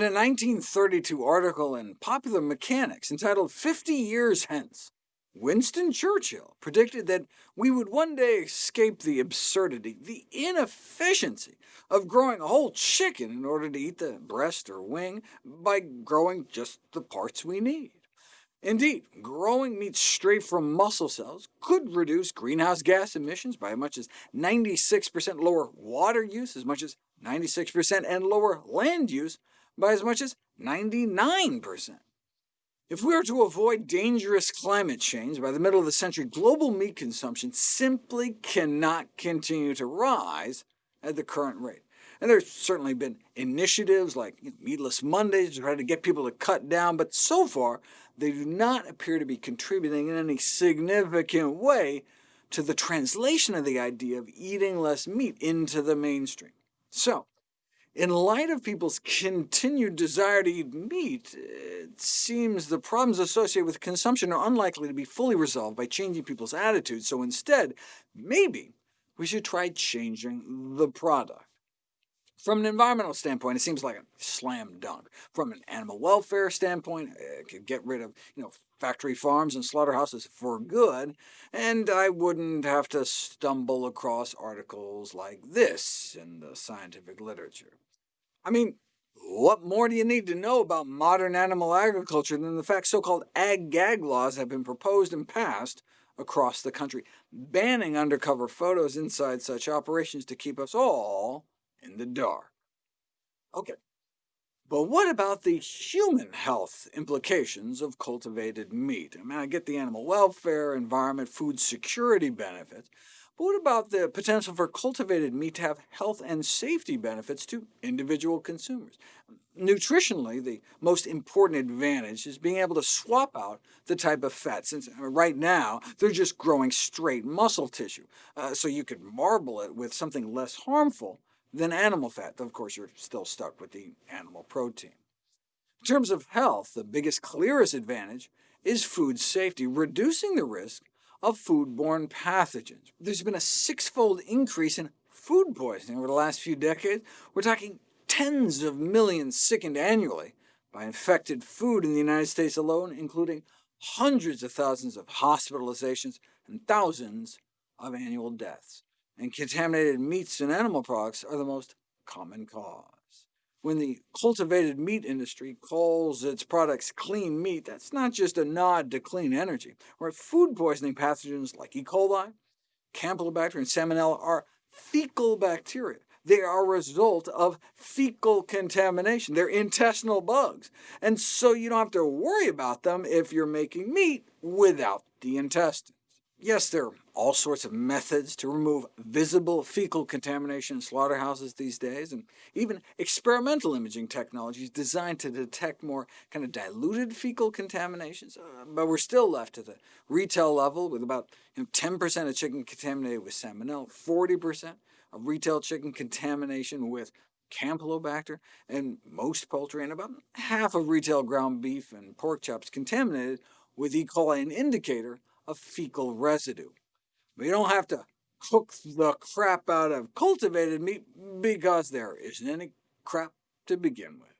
1932 article in Popular Mechanics entitled 50 Years Hence, Winston Churchill predicted that we would one day escape the absurdity, the inefficiency of growing a whole chicken in order to eat the breast or wing by growing just the parts we need. Indeed, growing meat straight from muscle cells could reduce greenhouse gas emissions by as much as 96% lower water use, as much as 96% and lower land use by as much as 99%. If we are to avoid dangerous climate change by the middle of the century, global meat consumption simply cannot continue to rise at the current rate. And there's certainly been initiatives like Meatless Mondays to try to get people to cut down, but so far they do not appear to be contributing in any significant way to the translation of the idea of eating less meat into the mainstream. So, in light of people's continued desire to eat meat, it seems the problems associated with consumption are unlikely to be fully resolved by changing people's attitudes, so instead, maybe we should try changing the product. From an environmental standpoint, it seems like a slam dunk. From an animal welfare standpoint, eh, it could get rid of you know, factory farms and slaughterhouses for good, and I wouldn't have to stumble across articles like this in the scientific literature. I mean, what more do you need to know about modern animal agriculture than the fact so-called ag-gag laws have been proposed and passed across the country, banning undercover photos inside such operations to keep us all in the dark. OK, but what about the human health implications of cultivated meat? I mean, I get the animal welfare, environment, food security benefits, but what about the potential for cultivated meat to have health and safety benefits to individual consumers? Nutritionally, the most important advantage is being able to swap out the type of fat, since right now they're just growing straight muscle tissue, uh, so you could marble it with something less harmful than animal fat, though of course you're still stuck with the animal protein. In terms of health, the biggest, clearest advantage is food safety, reducing the risk of foodborne pathogens. There's been a six-fold increase in food poisoning over the last few decades. We're talking tens of millions sickened annually by infected food in the United States alone, including hundreds of thousands of hospitalizations and thousands of annual deaths and contaminated meats and animal products are the most common cause. When the cultivated meat industry calls its products clean meat, that's not just a nod to clean energy, where food poisoning pathogens like E. coli, Campylobacter, and Salmonella are fecal bacteria. They are a result of fecal contamination. They're intestinal bugs, and so you don't have to worry about them if you're making meat without the intestines. Yes, there are all sorts of methods to remove visible fecal contamination in slaughterhouses these days, and even experimental imaging technologies designed to detect more kind of diluted fecal contaminations, uh, but we're still left at the retail level with about 10% you know, of chicken contaminated with salmonella, 40% of retail chicken contamination with Campylobacter, and most poultry, and about half of retail ground beef and pork chops contaminated with E. coli, an indicator of fecal residue. You don't have to cook the crap out of cultivated meat because there isn't any crap to begin with.